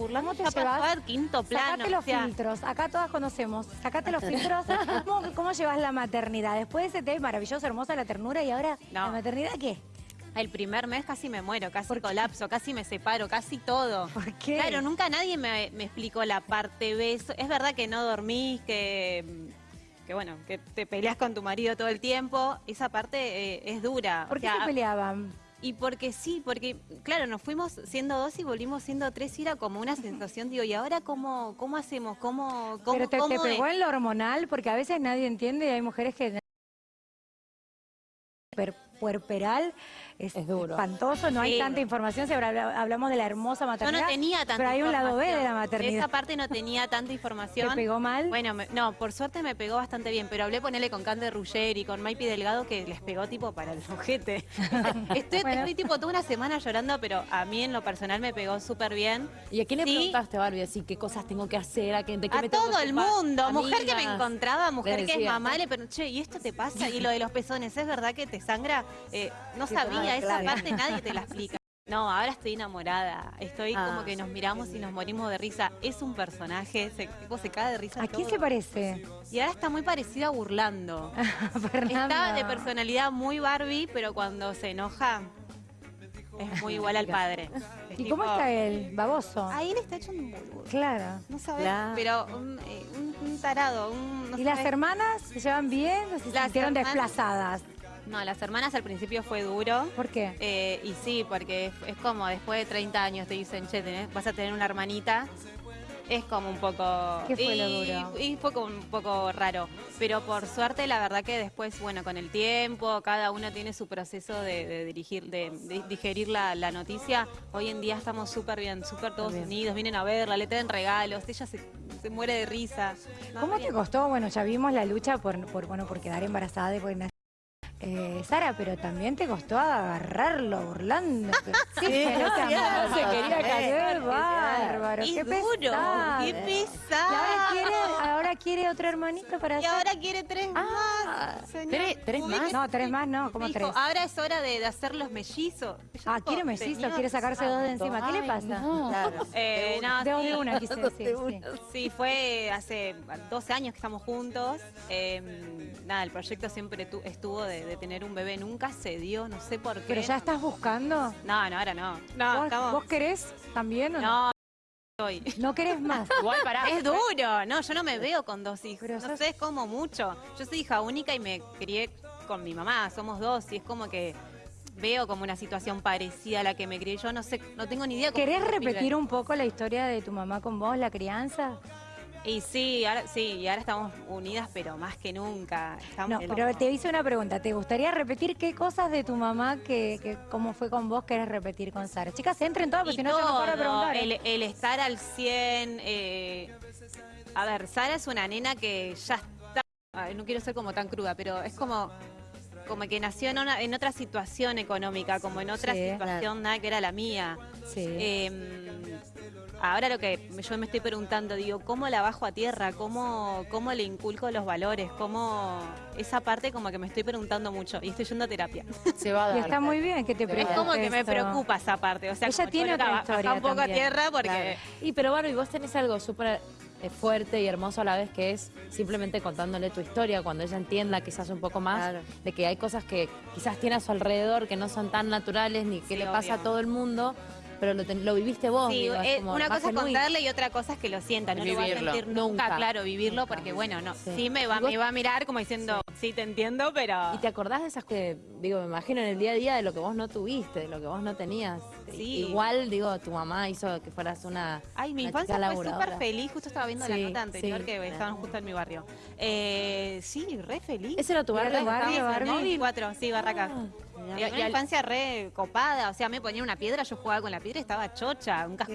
burlando te ya pasó llevas? al quinto plano. Sacate los o sea, filtros, acá todas conocemos. Sacate los filtros. ¿Cómo, cómo llevas la maternidad? Después de ese té maravilloso, hermosa la ternura y ahora No. la maternidad qué? El primer mes casi me muero, casi colapso, casi me separo, casi todo. ¿Por qué? Claro, nunca nadie me, me explicó la parte B. Es verdad que no dormís, que, que bueno, que te peleas con tu marido todo el tiempo. Esa parte eh, es dura. ¿Por O qué sea, se peleaban? Y porque sí, porque claro, nos fuimos siendo dos y volvimos siendo tres y era como una sensación, digo, ¿y ahora cómo, cómo hacemos? ¿Cómo, cómo, Pero te, cómo pegó en lo hormonal, porque a veces nadie entiende y hay mujeres que... Per- puerperal es, Es duro. espantoso, no hay Sí. tanta información, siempre habla- hablamos de la hermosa Yo maternidad. no tenía tanta pero hay un lado B de la maternidad. Esa parte no tenía tanta ¿Te información. pegó mal? Bueno, me- no, por suerte me pegó bastante bien, pero hablé ponerle con Cande Rugger y con Maipi Delgado que les pegó tipo para el ojete. estoy, Bueno. estoy tipo toda una semana llorando, pero a mí en lo personal me pegó súper bien. ¿Y a quién le Sí. preguntaste, Barbie, así qué cosas tengo que hacer? ¿A, qué, de qué A me tengo todo el ocupar? mundo, mujer que me encontraba, mujer que es mamá, le pero che, ¿y esto te pasa? Y lo de los pezones, ¿es verdad que te sangra? Eh, no Sí, sabía, esa parte nadie te la explica. No, ahora estoy enamorada. Estoy Ah, como que nos miramos y nos morimos de risa. Es un personaje, se, tipo, se cae de risa. ¿A quién se parece? Y ahora está muy parecida a Burlando. Está de personalidad muy Barbie, pero cuando se enoja es muy igual al padre. Es ¿Y cómo está él? Baboso. Ahí él está hecho un boludo. Claro. No sabes, Claro. pero un, eh, un- un tarado. Un, no ¿Y las hermanas se llevan bien o se Las sintieron hermanas- desplazadas? No, las hermanas al principio fue duro. ¿Por qué? eh, y sí, porque es, es como después de 30 años te dicen, che, tenés- vas a tener una hermanita. Es como un poco... ¿Qué fue y, lo duro? Y fue como un poco raro. Pero por suerte, la verdad que después, bueno, con el tiempo, cada uno tiene su proceso de, de dirigir, de, de digerir la, la noticia. Hoy en día estamos súper bien, súper todos Bien. unidos, vienen a verla, le traen regalos, ella se, se muere de risa. No, ¿Cómo te costó? Bueno, ya vimos la lucha por, por, bueno, por quedar embarazada de. Eh, Sara, pero también te costó agarrarlo, burlando. Sí, amor, se quería eh, caer, eh, bárbaro. Es qué duro, pesado. qué Y ahora pesado. quiere, ahora quiere otro hermanito para Y hacer- ahora quiere tres Ah, más. señor. ¿tres- tres más? No, tres más no, como tres. ahora es hora de, de hacer los mellizos. Ah, quiere mellizo, "Señor, quiere sacarse dos de encima. ¿Qué le pasa? no. Claro. Eh, no, Dos sí, de una, quise de decir. sí. una. Sí, fue hace 12 años que estamos juntos. Eh, nada, el proyecto siempre tu- estuvo de, de tener un bebé. Nunca se dio, no sé por qué. ¿Pero ya estás buscando? No, no, ahora no. No, ¿Vos, estamos... vos querés también o no? No, ¿No querés más? Igual. Es duro, no, yo no me veo con dos hijos. Pero no sos- sé, es como mucho. Yo soy hija única y me crié con mi mamá, somos dos, y es como que veo como una situación parecida a la que me crié yo, no sé, no tengo ni idea cómo ¿Querés repetir un poco la historia de tu mamá con vos, la crianza? Y sí, ahora sí, y ahora estamos unidas, pero más que nunca. Estamos No, pero te hice una pregunta. ¿Te gustaría repetir qué cosas de tu mamá que, que cómo fue con vos querés repetir con Sara? Chicas, entren todas, porque si no yo no preguntar. ¿eh? el, el estar al 100. eh, a ver, Sara es una nena que ya está. ay, no quiero ser como tan cruda, pero es como. Como que nació en, una- en otra situación económica, como en otra Sí, situación nada que era la mía. Sí. Eh, ahora lo que yo me estoy preguntando, digo, ¿cómo la bajo a tierra? ¿Cómo, cómo le inculco los valores? ¿Cómo esa parte como que me estoy preguntando mucho y estoy yendo a terapia? Se va a dar. y está muy bien que te Es preocupes. como que me preocupa esa parte. O sea, Ella como, tiene "Choloca, otra ba- baja historia un poco también". a tierra porque... Claro. Y pero Barbie, vos tenés algo súper eh, fuerte y hermoso a la vez que es simplemente contándole tu historia cuando ella entienda quizás un poco más Claro. de que hay cosas que quizás tiene a su alrededor que no son tan naturales ni que Sí, le pasa obvio. a todo el mundo, pero lo, ten- lo viviste vos. Sí, digo, es eh, como una cosa es contarle y otra cosa es que lo sienta, no lo va a Vivirlo. sentir nunca, Nunca. claro, vivirlo, porque bueno, no, Sí. sí, me, va, vos- me va a mirar como diciendo, sí, te entiendo, pero... ¿Y te acordás de esas que, digo, me imagino en el día a día de lo que vos no tuviste, de lo que vos no tenías? Sí. Igual, digo, tu mamá hizo que fueras una. Ay, mi una infancia chica fue súper feliz, justo estaba viendo la nota anterior sí. que estaban justo en mi barrio. Eh, sí, re feliz. ¿Ese era tu barrio? Barrio, Sí, Barbie? 94, sí, Barracas. Ah. Una infancia re copada, o sea, me ponían una piedra, yo jugaba con la piedra y estaba chocha, un casco